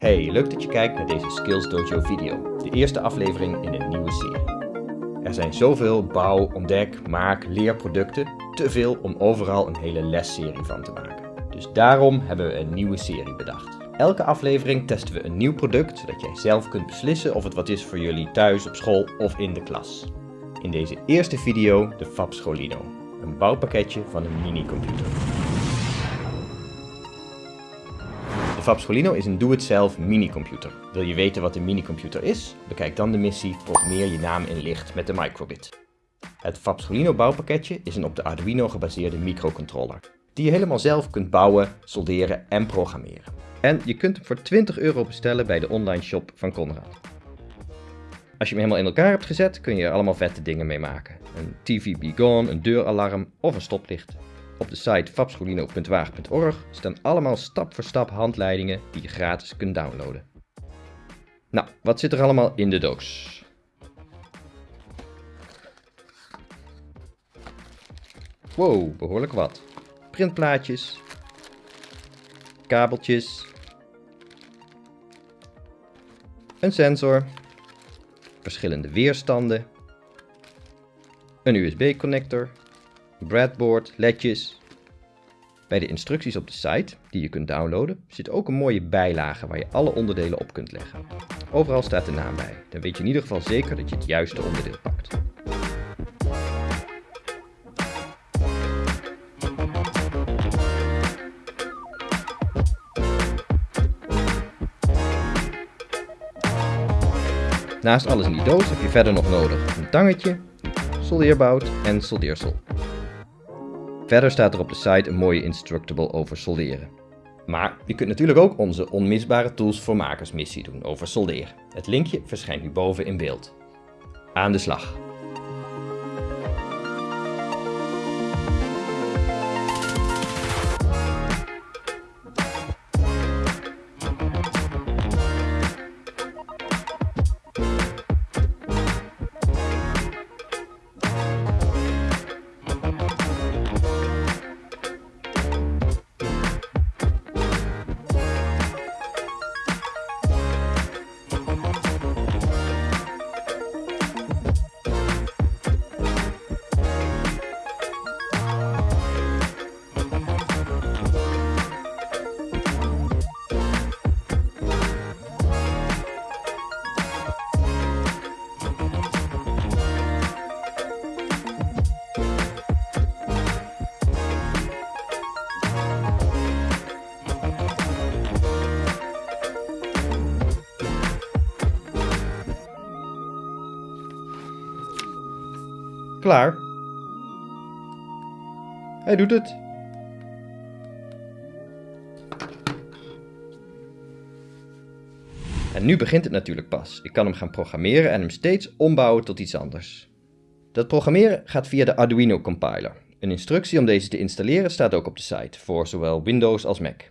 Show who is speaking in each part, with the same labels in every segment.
Speaker 1: Hey, leuk dat je kijkt naar deze Skills Dojo video, de eerste aflevering in een nieuwe serie. Er zijn zoveel bouw, ontdek, maak, leerproducten, te veel om overal een hele lesserie van te maken. Dus daarom hebben we een nieuwe serie bedacht. Elke aflevering testen we een nieuw product, zodat jij zelf kunt beslissen of het wat is voor jullie thuis, op school of in de klas. In deze eerste video de Fab Scholino, een bouwpakketje van een minicomputer. De Fab Scholino is een doe-het-zelf minicomputer. Wil je weten wat een minicomputer is? Bekijk dan de missie Programmeer je naam in licht met de microbit. Het Fab Scholino bouwpakketje is een op de Arduino gebaseerde microcontroller, die je helemaal zelf kunt bouwen, solderen en programmeren. En je kunt hem voor 20 euro bestellen bij de online shop van Conrad. Als je hem helemaal in elkaar hebt gezet, kun je er allemaal vette dingen mee maken. Een TV Be Gone, een deuralarm of een stoplicht. Op de site fabscholino.waag.org staan allemaal stap voor stap handleidingen die je gratis kunt downloaden. Nou, wat zit er allemaal in de doos? Wow, behoorlijk wat. Printplaatjes, kabeltjes, een sensor, verschillende weerstanden, een USB-connector, breadboard, ledjes. Bij de instructies op de site, die je kunt downloaden, zit ook een mooie bijlage waar je alle onderdelen op kunt leggen. Overal staat de naam bij, dan weet je in ieder geval zeker dat je het juiste onderdeel pakt. Naast alles in die doos heb je verder nog nodig een tangetje, soldeerbout en soldeersel. Verder staat er op de site een mooie instructable over solderen. Maar je kunt natuurlijk ook onze onmisbare tools voor makers missie doen over solderen. Het linkje verschijnt nu boven in beeld. Aan de slag! Klaar. Hij doet het. En nu begint het natuurlijk pas. Ik kan hem gaan programmeren en hem steeds ombouwen tot iets anders. Dat programmeren gaat via de Arduino compiler. Een instructie om deze te installeren staat ook op de site, voor zowel Windows als Mac.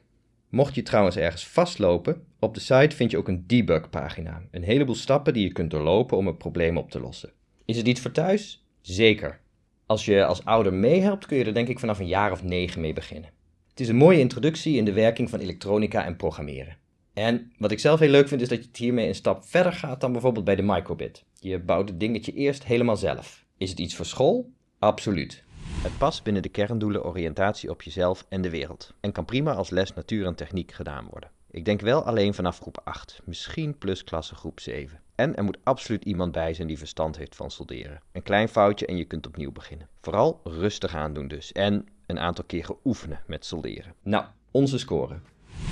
Speaker 1: Mocht je trouwens ergens vastlopen, op de site vind je ook een debug pagina. Een heleboel stappen die je kunt doorlopen om het probleem op te lossen. Is het iets voor thuis? Zeker. Als je als ouder meehelpt, kun je er denk ik vanaf een jaar of negen mee beginnen. Het is een mooie introductie in de werking van elektronica en programmeren. En wat ik zelf heel leuk vind, is dat je het hiermee een stap verder gaat dan bijvoorbeeld bij de microbit. Je bouwt het dingetje eerst helemaal zelf. Is het iets voor school? Absoluut. Het past binnen de kerndoelen oriëntatie op jezelf en de wereld. En kan prima als les natuur en techniek gedaan worden. Ik denk wel alleen vanaf groep 8, misschien plus klasse groep 7. En er moet absoluut iemand bij zijn die verstand heeft van solderen. Een klein foutje en je kunt opnieuw beginnen. Vooral rustig aandoen dus. En een aantal keer oefenen met solderen. Nou, onze score.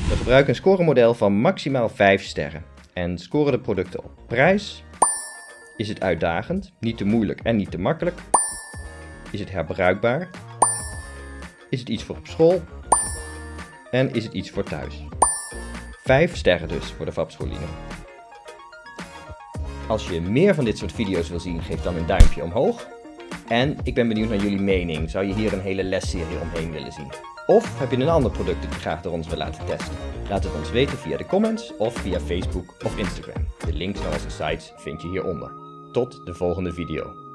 Speaker 1: We gebruiken een scoremodel van maximaal 5 sterren. En scoren de producten op prijs. Is het uitdagend, niet te moeilijk en niet te makkelijk? Is het herbruikbaar? Is het iets voor op school? En is het iets voor thuis? 5 sterren dus voor de Fab Scholino. Als je meer van dit soort video's wil zien, geef dan een duimpje omhoog. En ik ben benieuwd naar jullie mening. Zou je hier een hele lesserie omheen willen zien? Of heb je een ander product dat je graag door ons wil laten testen? Laat het ons weten via de comments of via Facebook of Instagram. De links naar onze sites vind je hieronder. Tot de volgende video.